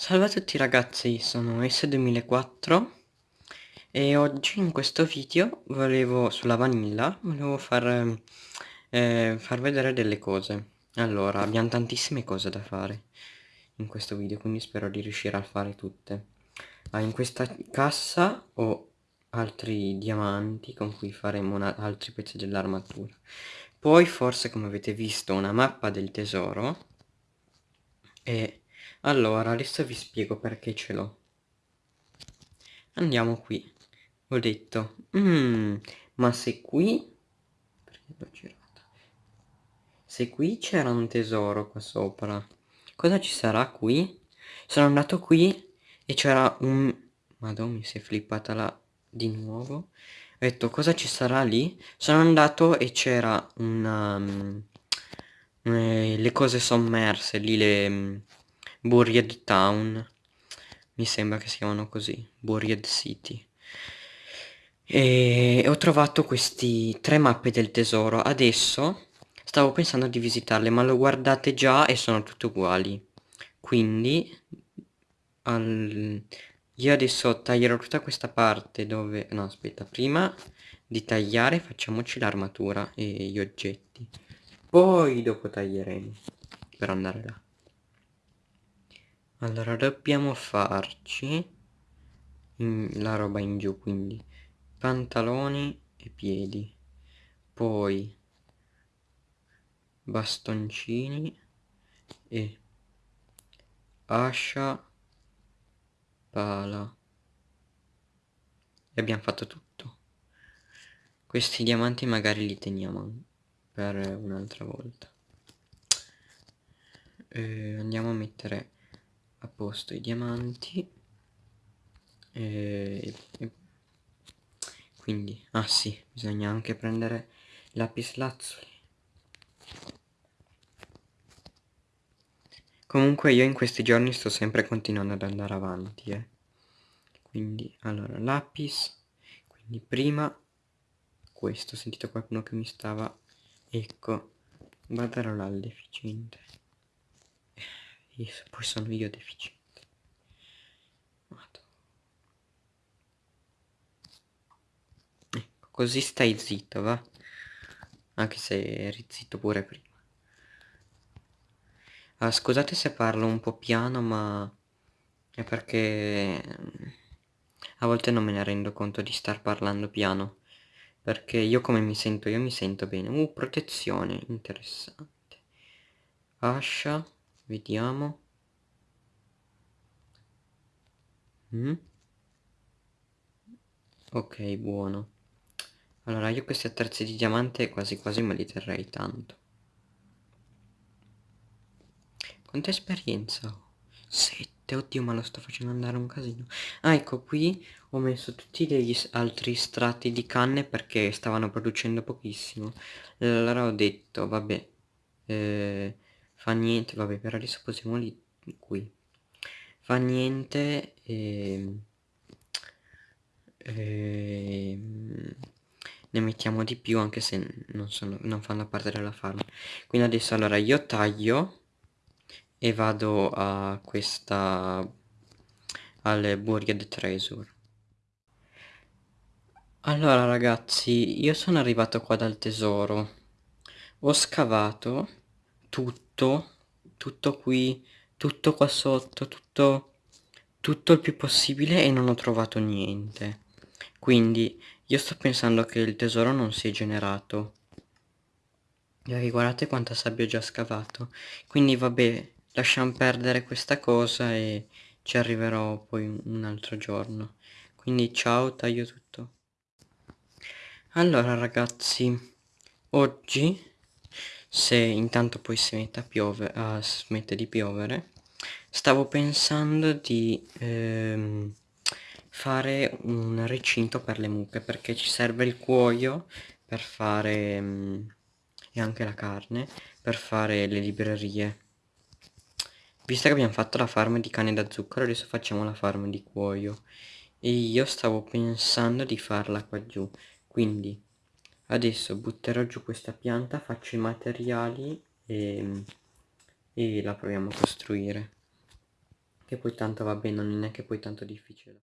Salve a tutti ragazzi, sono S2004 e oggi in questo video volevo, sulla vanilla, volevo far, eh, far vedere delle cose. Allora, abbiamo tantissime cose da fare in questo video, quindi spero di riuscire a fare tutte. Ah, in questa cassa ho altri diamanti con cui faremo altri pezzi dell'armatura. Poi forse come avete visto una mappa del tesoro e allora, adesso vi spiego perché ce l'ho. Andiamo qui. Ho detto, mm, ma se qui... Se qui c'era un tesoro qua sopra, cosa ci sarà qui? Sono andato qui e c'era un... Madonna, mi si è flippata là di nuovo. Ho detto, cosa ci sarà lì? Sono andato e c'era una... Um, eh, le cose sommerse, lì le Buried Town. Mi sembra che si chiamano così Buried City. E ho trovato questi tre mappe del tesoro. Adesso stavo pensando di visitarle ma lo guardate già e sono tutte uguali. Quindi al... io adesso taglierò tutta questa parte dove no aspetta prima di tagliare facciamoci l'armatura e gli oggetti. Poi dopo taglieremo per andare là allora dobbiamo farci la roba in giù quindi pantaloni e piedi. Poi bastoncini e ascia pala. E abbiamo fatto tutto. Questi diamanti magari li teniamo per un'altra volta. E andiamo a mettere a posto i diamanti. E, e quindi ah sì bisogna anche prendere lapis lazzuli comunque io in questi giorni sto sempre continuando ad andare avanti eh. quindi allora lapis quindi prima questo ho sentito qualcuno che mi stava ecco guarderò là deficiente poi sono io deficiente. Ecco, così stai zitto, va? Anche se eri zitto pure prima. Ah, scusate se parlo un po' piano, ma è perché a volte non me ne rendo conto di star parlando piano. Perché io come mi sento? Io mi sento bene. Uh, protezione, interessante. Ascia. Vediamo. Mm? Ok, buono. Allora, io questi attrezzi di diamante quasi quasi me li terrei tanto. Quanta esperienza ho? Sette, oddio ma lo sto facendo andare un casino. Ah, ecco, qui ho messo tutti degli altri strati di canne perché stavano producendo pochissimo. Allora ho detto, vabbè, eh, fa niente vabbè per adesso possiamo lì qui. Fa niente e, e, ne mettiamo di più anche se non, sono, non fanno parte della farm. Quindi adesso allora io taglio e vado a questa al Buried Treasure allora ragazzi io sono arrivato qua dal tesoro. Ho scavato tutto, tutto qui, tutto qua sotto, tutto, tutto il più possibile e non ho trovato niente. Quindi io sto pensando che il tesoro non si è generato. E guardate quanta sabbia ho già scavato. Quindi vabbè, lasciamo perdere questa cosa e ci arriverò poi un altro giorno. Quindi ciao, taglio tutto. Allora ragazzi, oggi se intanto poi si mette a piovere, uh, smette di piovere, stavo pensando di ehm, fare un recinto per le mucche perché ci serve il cuoio per fare um, e anche la carne per fare le librerie. Visto che abbiamo fatto la farm di cane da zucchero, adesso facciamo la farm di cuoio. E io stavo pensando di farla qua giù. Quindi adesso butterò giù questa pianta faccio i materiali e, e la proviamo a costruire che poi tanto va bene, non è neanche poi tanto difficile.